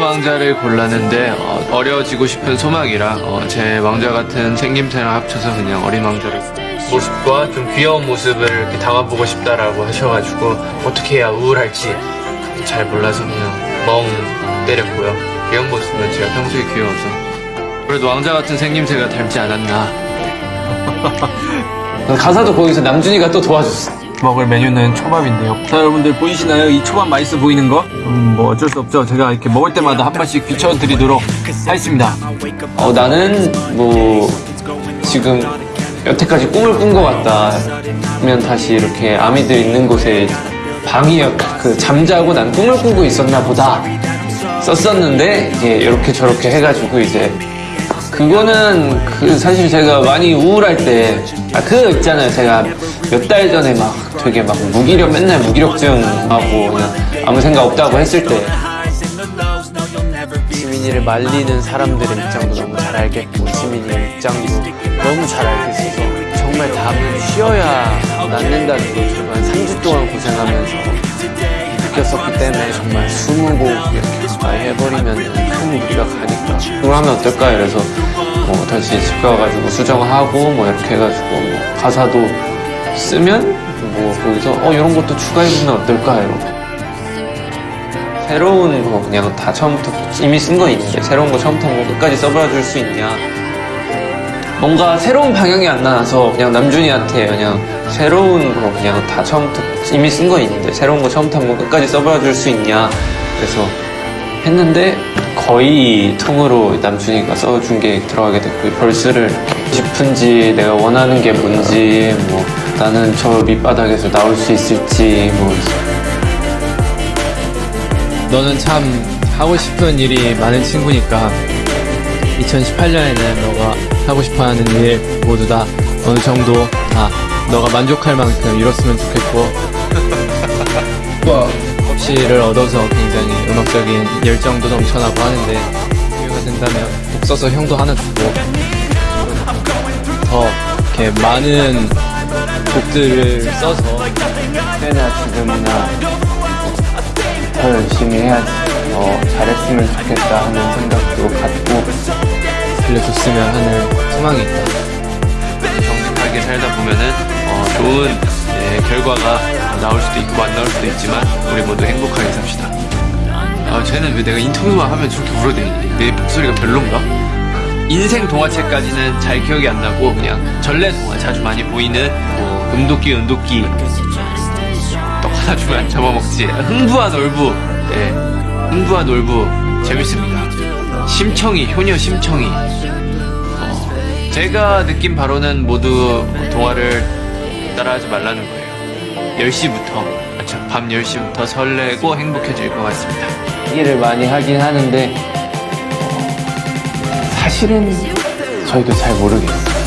왕자를 골랐는데 어, 어려지고 싶은 소망이라 어, 제 왕자 같은 생김새랑 합쳐서 그냥 어린 왕자를 모습과 좀 귀여운 모습을 이렇게 담아보고 싶다라고 하셔가지고 어떻게 해야 우울할지 잘 몰라서 그냥 멍 때렸고요. 귀여운 모습은 제가 평소에 귀여워서. 그래도 왕자 같은 생김새가 닮지 않았나. 가사도 거기서 남준이가 또 도와줬어. 먹을 메뉴는 초밥인데요. 자, 여러분들 보이시나요? 이 초밥 맛있어 보이는 거? 음, 뭐 어쩔 수 없죠. 제가 이렇게 먹을 때마다 한 번씩 비춰드리도록 하겠습니다. 어, 나는 뭐 지금 여태까지 꿈을 꾼 것 같다. 하면 다시 이렇게 아미들 있는 곳에 방이 그 잠자고 난 꿈을 꾸고 있었나 보다 썼었는데 이렇게 저렇게 해가지고 이제 그거는 그 사실 제가 많이 우울할 때 아그 있잖아요. 제가 몇 달 전에 막 되게 막 무기력 맨날 무기력증하고 그냥 아무 생각 없다고 했을 때 지민이를 말리는 사람들의 입장도 너무 잘 알겠고 지민이의 입장도 너무 잘 알겠어서 정말 답을 쉬어야 낫는다는 걸한 3주 동안 고생하면서 느꼈었기 때문에 정말 20곡 이렇게 가까이 해버리면 큰 무리가 가니까. 그걸 하면 어떨까? 이래서 뭐 다시 집 가가지고 수정하고 뭐 이렇게 해가지고 뭐 가사도 쓰면 뭐 거기서 어 이런 것도 추가해보면 어떨까? 이러고 새로운 거 그냥 다 처음부터 이미 쓴 거 있는데 새로운 거 처음부터 뭐 끝까지 써봐줄 수 있냐? 뭔가 새로운 방향이 안 나와서 그냥 남준이한테 그냥 새로운 거 그냥 다 처음부터 이미 쓴 거 있는데 새로운 거 처음부터 한번 끝까지 써봐줄 수 있냐? 그래서 했는데 거의 통으로 남준이가 써준 게 들어가게 됐고 벌스를 싶은지 내가 원하는 게 뭔지 뭐 나는 저 밑바닥에서 나올 수 있을지 뭐. 너는 참 하고 싶은 일이 많은 친구니까 2018년에는 너가 하고 싶어 하는 일 모두 다 어느 정도 다 너가 만족할 만큼 이뤘으면 좋겠고 kop시를 얻어서 굉장히 음악적인 열정도 넘쳐나고 하는데 기회가 된다면 곡 써서 형도 하나 주고 더 이렇게 많은 곡들을 써서 때나 지금이나 더 열심히 해야지 더 잘했으면 좋겠다 하는 생각도 갖고 들려줬으면 하는 소망이 있다. 정직하게 살다 보면은 어, 좋은 예, 결과가 나올 수도 있고 안 나올 수도 있지만 우리 모두 행복하게 삽시다. 아, 쟤는 왜 내가 인터뷰만 하면 저렇게 울어대니? 내 목소리가 별론가? 인생 동화책까지는 잘 기억이 안 나고 그냥 전래 동화 자주 많이 보이는 뭐 음도끼 음도끼 떡 하나 주면 안 잡아먹지 흥부한 얼부 예, 흥부한 얼부 재밌습니다. 심청이 효녀 심청이 어, 제가 느낀 바로는 모두 동화를 따라하지 말라는 거예요. 10시부터, 그렇죠. 밤 10시부터 설레고 행복해질 것 같습니다. 얘기를 많이 하긴 하는데 어, 사실은 저희도 잘 모르겠어요